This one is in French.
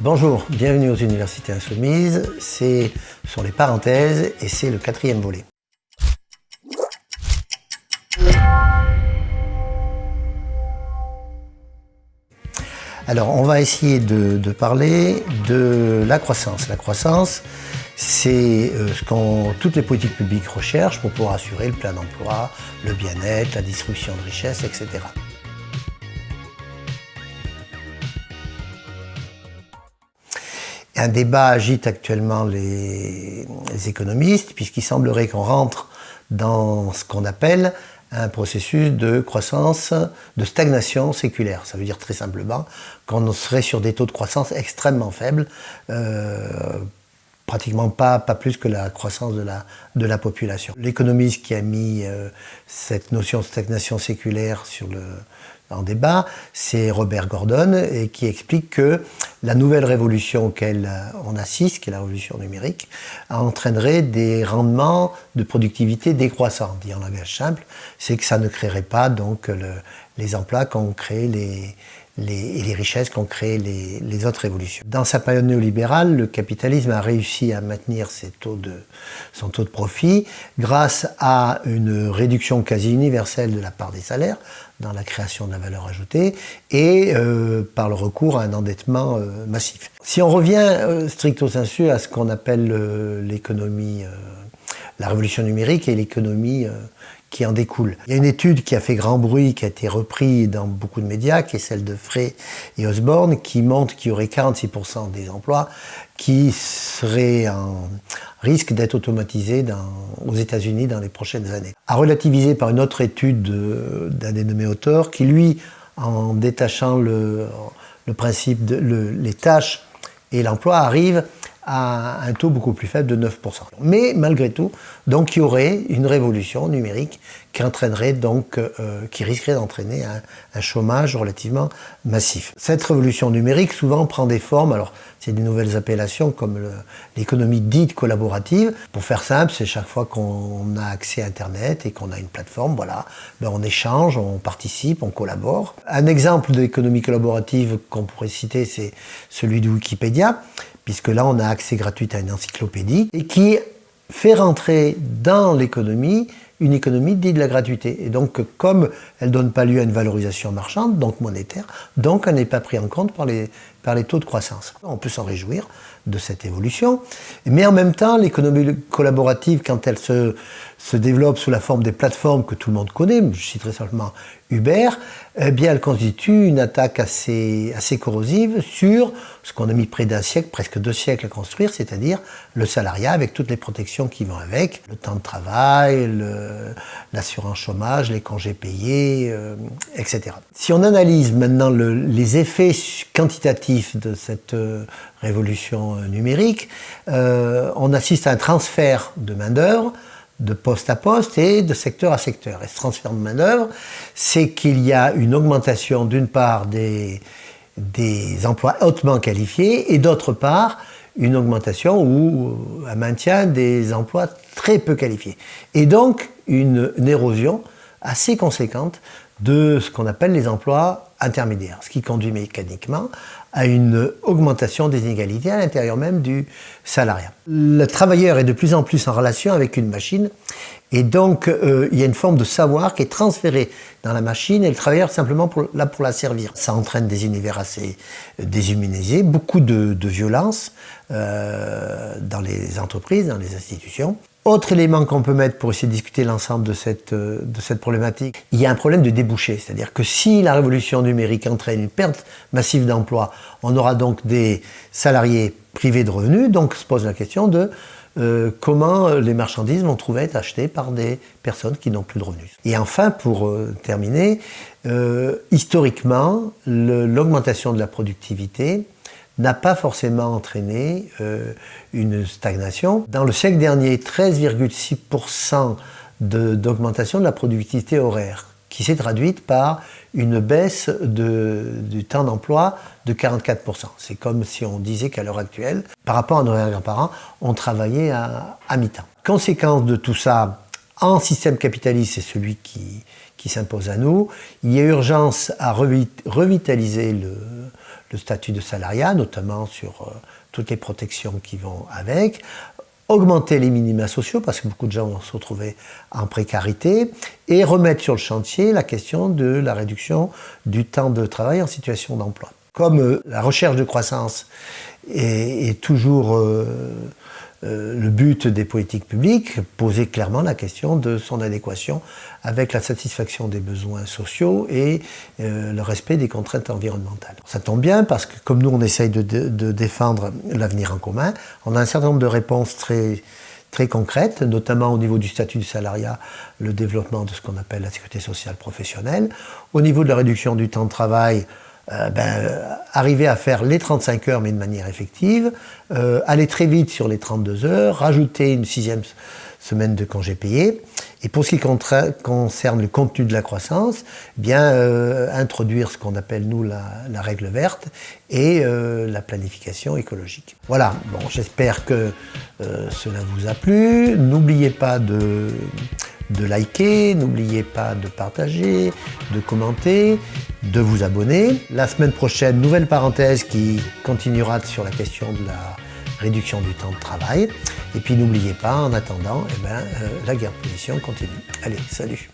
Bonjour, bienvenue aux Universités Insoumises, c'est sur les parenthèses et c'est le quatrième volet. Alors, on va essayer de, parler de la croissance. La croissance, c'est euh, ce que toutes les politiques publiques recherchent pour pouvoir assurer le plein emploi, le bien-être, la distribution de richesses, etc. Un débat agite actuellement les, économistes, puisqu'il semblerait qu'on rentre dans ce qu'on appelle un processus de croissance, de stagnation séculaire. Ça veut dire très simplement qu'on serait sur des taux de croissance extrêmement faibles, euh, pratiquement pas, pas plus que la croissance de la, de la population. L'économiste qui a mis euh, cette notion de stagnation séculaire sur le, en débat, c'est Robert Gordon, et qui explique que la nouvelle révolution auquel on assiste, qui est la révolution numérique, entraînerait des rendements de productivité décroissants. Dit en langage simple, c'est que ça ne créerait pas donc les emplois qu'ont créé les, les, et les richesses qu'ont créé les, autres révolutions. Dans sa période néolibérale, le capitalisme a réussi à maintenir son taux de profit grâce à une réduction quasi universelle de la part des salaires dans la création de la valeur ajoutée et euh, par le recours à un endettement euh, massif. Si on revient euh, stricto sensu à ce qu'on appelle l'économie, la révolution numérique et l'économie qui en découle. Il y a une étude qui a fait grand bruit, qui a été reprise dans beaucoup de médias, qui est celle de Frey et Osborne, qui montre qu'il y aurait 46% des emplois qui seraient en risque d'être automatisés aux États-Unis dans les prochaines années. À relativiser par une autre étude d'un dénommé auteur, qui lui, en détachant le, principe les tâches et l'emploi, arrive à un taux beaucoup plus faible de 9%. Mais malgré tout, donc il y aurait une révolution numérique qui entraînerait donc, euh, qui risquerait d'entraîner un, chômage relativement massif. Cette révolution numérique souvent prend des formes, alors c'est des nouvelles appellations comme l'économie dite collaborative. Pour faire simple, c'est chaque fois qu'on a accès à Internet et qu'on a une plateforme, voilà, ben on échange, on participe, on collabore. Un exemple d'économie collaborative qu'on pourrait citer, c'est celui de Wikipédia puisque là on a accès gratuit à une encyclopédie, et qui fait rentrer dans l'économie une économie dite de la gratuité. Et donc, comme elle ne donne pas lieu à une valorisation marchande, donc monétaire, donc elle n'est pas prise en compte par les, par les taux de croissance. On peut s'en réjouir de cette évolution, mais en même temps, l'économie collaborative, quand elle se, se développe sous la forme des plateformes que tout le monde connaît, je citerai simplement Uber, eh bien elle constitue une attaque assez, assez corrosive sur ce qu'on a mis près d'un siècle, presque deux siècles à construire, c'est-à-dire le salariat avec toutes les protections qui vont avec, le temps de travail, l'assurance chômage, les congés payés, euh, etc. Si on analyse maintenant le, les effets quantitatifs de cette euh, révolution euh, numérique, on assiste à un transfert de main-d'œuvre de poste à poste et de secteur à secteur. Et ce transfert de main-d'œuvre, c'est qu'il y a une augmentation d'une part des emplois hautement qualifiés et d'autre part une augmentation ou un maintien des emplois très peu qualifiés. Et donc une, une érosion assez conséquente de ce qu'on appelle les emplois intermédiaires, ce qui conduit mécaniquement à une augmentation des inégalités à l'intérieur même du salariat. Le travailleur est de plus en plus en relation avec une machine et donc euh, il y a une forme de savoir qui est transféré dans la machine et le travailleur simplement pour, là pour la servir. Ça entraîne des univers assez déshumanisés, beaucoup de, de violence euh, dans les entreprises, dans les institutions. Autre élément qu'on peut mettre pour essayer de discuter l'ensemble de cette, euh, de cette problématique, il y a un problème de débouché. C'est-à-dire que si la révolution numérique entraîne une perte massive d'emplois, on aura donc des salariés privés de revenus, donc se pose la question de euh, comment les marchandises vont trouver à être achetées par des personnes qui n'ont plus de revenus. Et enfin, pour euh, terminer, historiquement, l'augmentation de la productivité n'a pas forcément entraîné euh, une stagnation. Dans le siècle dernier, 13,6% d'augmentation de, la productivité horaire, qui s'est traduite par une baisse de, du temps d'emploi de 44%. C'est comme si on disait qu'à l'heure actuelle, par rapport à nos grands-parents, on travaillait à, à mi-temps. Conséquence de tout ça, en système capitaliste, c'est celui qui, qui s'impose à nous. Il y a urgence à revitaliser le, statut de salariat, notamment sur euh, toutes les protections qui vont avec, augmenter les minima sociaux, parce que beaucoup de gens vont se retrouver en précarité, et remettre sur le chantier la question de la réduction du temps de travail en situation d'emploi. Comme euh, la recherche de croissance est, toujours euh, euh, le but des politiques publiques, poser clairement la question de son adéquation avec la satisfaction des besoins sociaux et euh, le respect des contraintes environnementales. Ça tombe bien parce que comme nous on essaye de, défendre l'avenir en commun, on a un certain nombre de réponses très, très concrètes, notamment au niveau du statut du salariat, le développement de ce qu'on appelle la sécurité sociale professionnelle, au niveau de la réduction du temps de travail, euh, ben, arriver à faire les 35 heures mais de manière effective, euh, aller très vite sur les 32 heures, rajouter une sixième semaine de congés payés. Et pour ce qui concerne le contenu de la croissance, eh bien euh, introduire ce qu'on appelle nous la, la, règle verte et la planification écologique. Voilà, bon, j'espère que cela vous a plu. N'oubliez pas de de liker, n'oubliez pas de partager, de commenter, de vous abonner. La semaine prochaine, nouvelle parenthèse qui continuera sur la question de la réduction du temps de travail. Et puis n'oubliez pas, en attendant, eh ben, euh, la guerre de position continue. Allez, salut